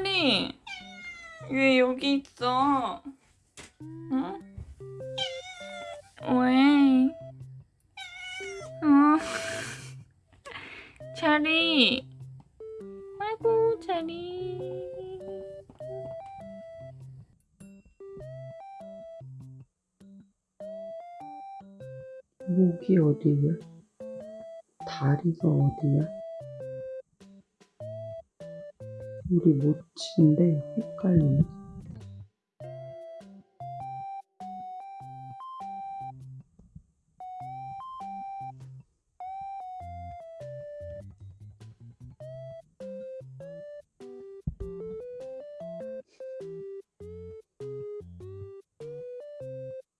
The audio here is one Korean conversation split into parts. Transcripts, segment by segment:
체리 왜 여기 있어? 응? 왜? 어? 체리 아이고 체리 목이 어디야? 다리가 어디야? 우리 모치인데 헷갈리네.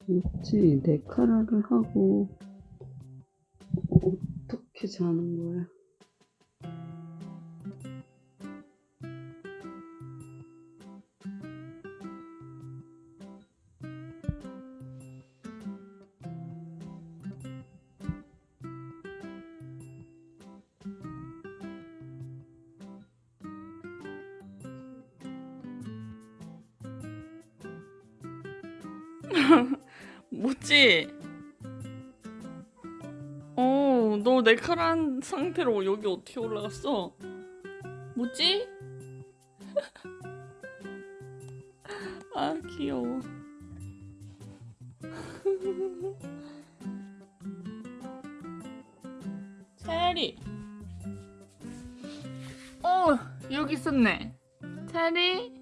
모치 내 카라를 하고 어떻게 자는 거야? 뭐지? 어, 너 네카란 상태로 여기 어떻게 올라갔어? 뭐지? 아, 귀여워. 체리. 어, 여기 있었네. 체리.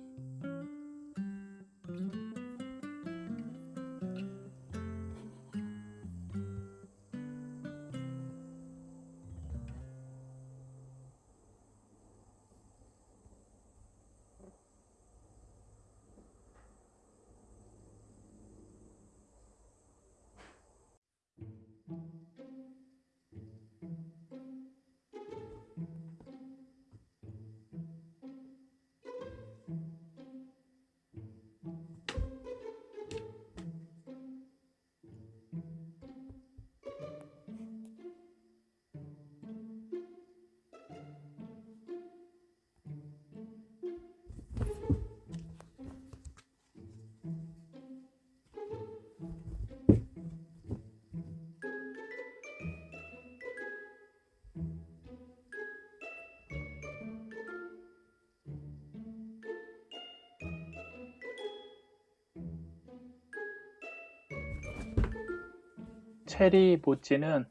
체리 모찌는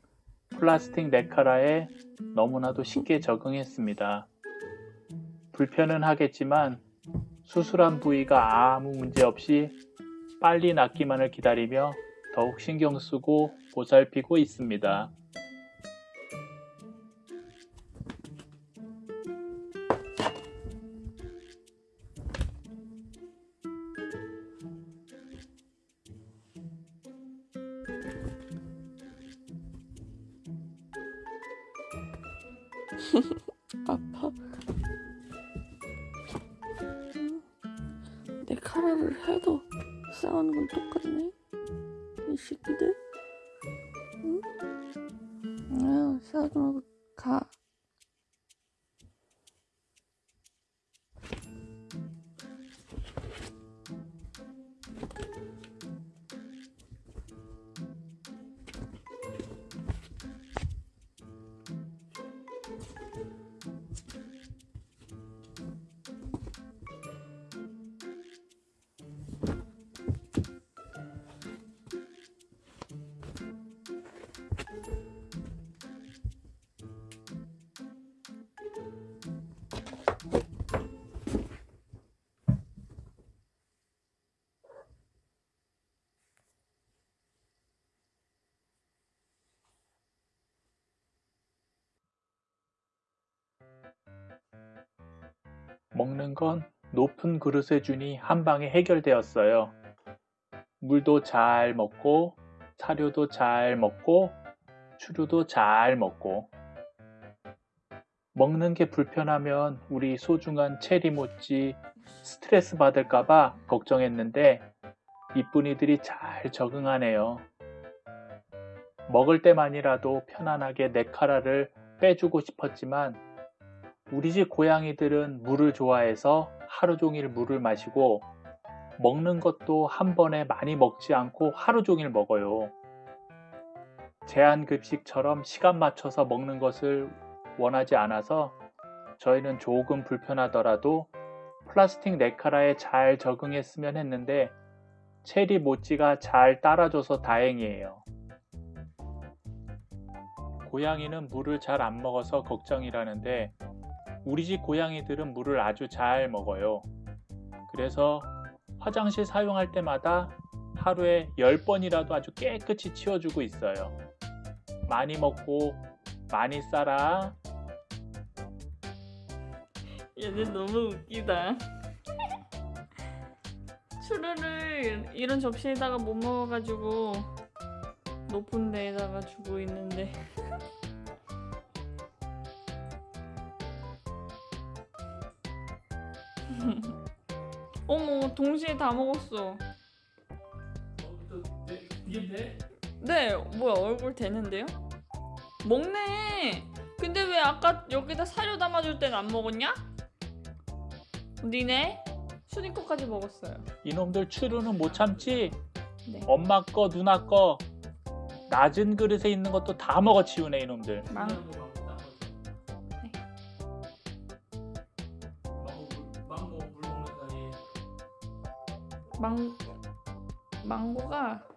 플라스틱 네카라에 너무나도 쉽게 적응했습니다. 불편은 하겠지만 수술한 부위가 아무 문제 없이 빨리 낫기만을 기다리며 더욱 신경 쓰고 보살피고 있습니다. 카라를 해도 싸우는 건 똑같네. 이 새끼들. 응? 아, 싸우지 말고 가. 먹는 건 높은 그릇에 주니 한 방에 해결되었어요. 물도 잘 먹고 사료도 잘 먹고 추루도 잘 먹고 먹는 게 불편하면 우리 소중한 체리모찌 스트레스 받을까봐 걱정했는데 이쁜이들이 잘 적응하네요. 먹을 때만이라도 편안하게 네카라를 빼주고 싶었지만 우리 집 고양이들은 물을 좋아해서 하루 종일 물을 마시고 먹는 것도 한 번에 많이 먹지 않고 하루 종일 먹어요. 제한 급식처럼 시간 맞춰서 먹는 것을 원하지 않아서 저희는 조금 불편하더라도 플라스틱 네카라에 잘 적응했으면 했는데 체리 모찌가 잘 따라줘서 다행이에요. 고양이는 물을 잘 안 먹어서 걱정이라는데 우리 집 고양이들은 물을 아주 잘 먹어요. 그래서 화장실 사용할 때마다 하루에 10번이라도 아주 깨끗이 치워주고 있어요. 많이 먹고 많이 싸라. 얘들 너무 웃기다. 추루를 이런 접시에다가 못 먹어가지고 높은 데에다가 주고 있는데 어머 동시에 다 먹었어. 이게 돼? 네 뭐야 얼굴 되는데요? 먹네. 근데 왜 아까 여기다 사료 담아줄 땐 안 먹었냐? 니네 거까지 먹었어요. 이놈들 추루는 못 참지? 네. 엄마 거, 누나 거 낮은 그릇에 있는 것도 다 먹어 치우네 이놈들. 망. 망 망고가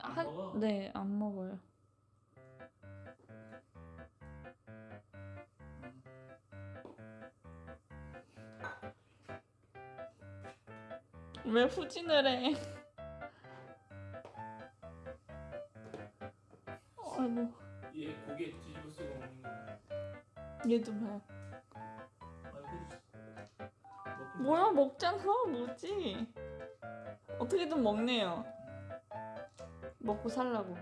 한한네안 먹어요. 왜 후진을 해? 아이고 얘 고개 뒤집어 쓰고 먹는 거. 얘도 봐요. 뭐야 먹잖아 뭐지? 어떻게든 먹네요. 먹고 살라고.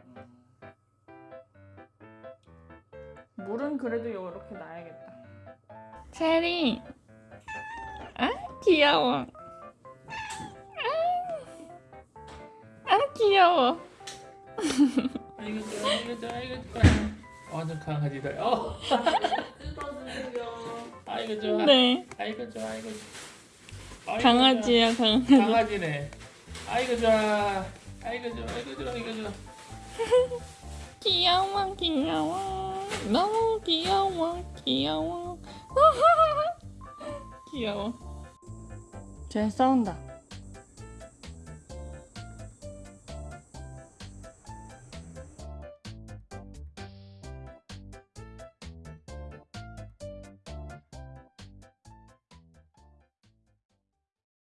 물은 그래도 요렇게 놔야겠다. 체리. 아 귀여워. 아, 아 귀여워. 아이고 좋아, 아이고 좋아, 아이고 좋아. 완전 강아지들. 어, 아이고 좋아. 네 아이고 좋아, 아이고. 좋아. 강아지야 강아지. 강아지네. 아이고 좋아. 아이고 좋아, 아이고 좋아, 아이고 좋아. 귀여워 귀여워 너무 귀여워 귀여워 귀여워 쟤 싸운다